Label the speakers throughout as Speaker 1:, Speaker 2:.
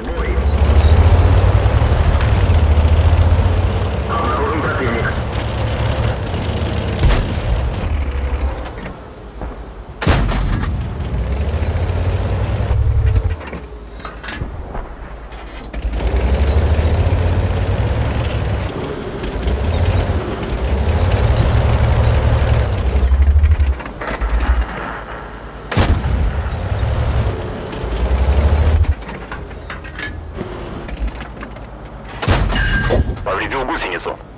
Speaker 1: Boy.
Speaker 2: повредил гусеницу.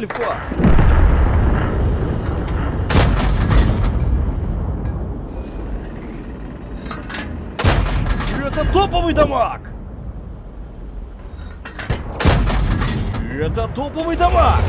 Speaker 3: Альфа! Это топовый дамаг! Это топовый дамаг!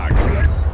Speaker 1: Tag.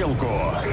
Speaker 1: парилку.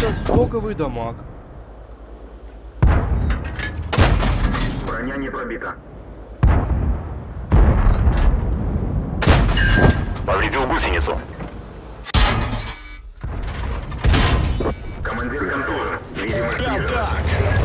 Speaker 3: Стоковый дамаг.
Speaker 1: Броня не пробита.
Speaker 2: Повредил гусеницу.
Speaker 1: Командир контужен. Видимость снижена.
Speaker 4: Атак!